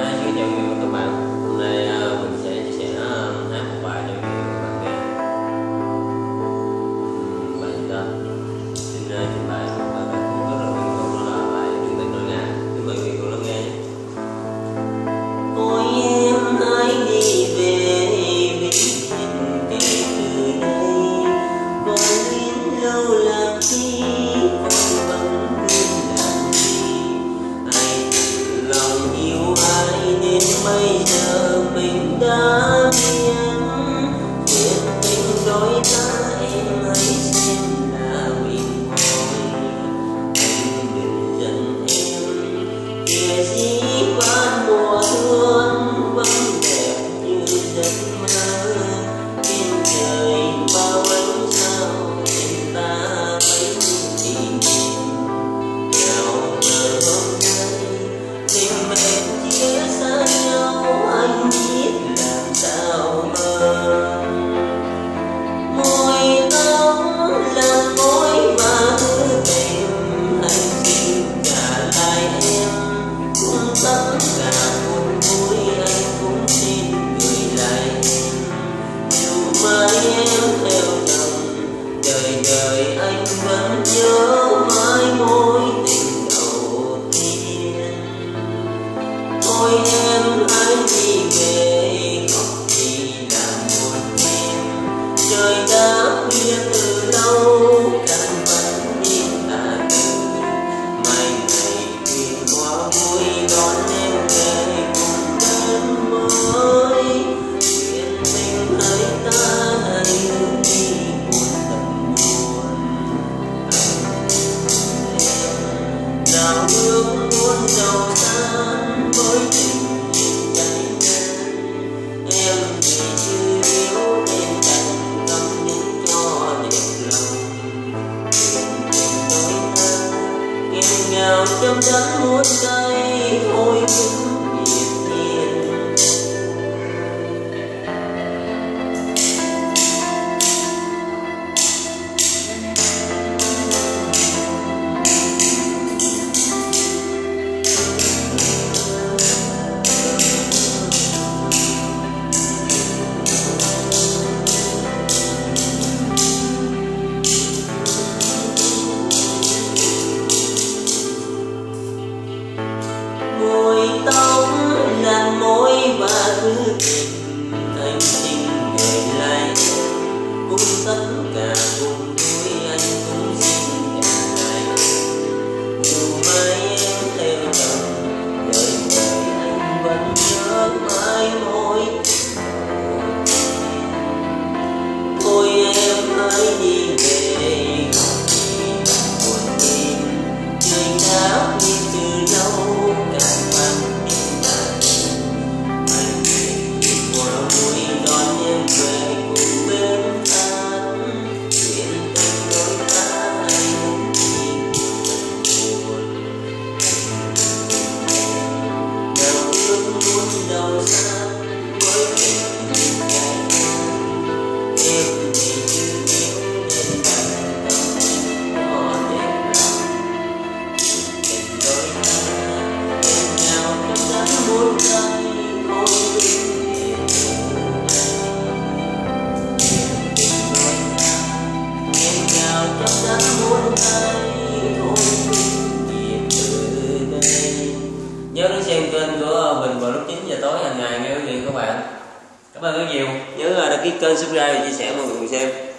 Xin chào quý vị các bạn Hôm nay à, mình sẽ chia sẻ à, hát một bài cho quý vị các bạn nghe. Bài trình bày một bài bài cũng rất là quen thuộc đó là bài tình nỗi ngại Kính mời quý cùng lắng nghe nhé. Ôi, em hãy đi về vì tình kể từ đây. Vốn đến nào trong trái muôn cây thôi nhưng tình anh sinh ngày lại cũng tất cả cùng nhớ đến xem kênh của mình vào lúc 9 giờ tối hàng ngày nghe quý vị các bạn. Cảm ơn rất nhiều. Nhớ à, đăng ký kênh subscribe và chia sẻ mọi người cùng xem.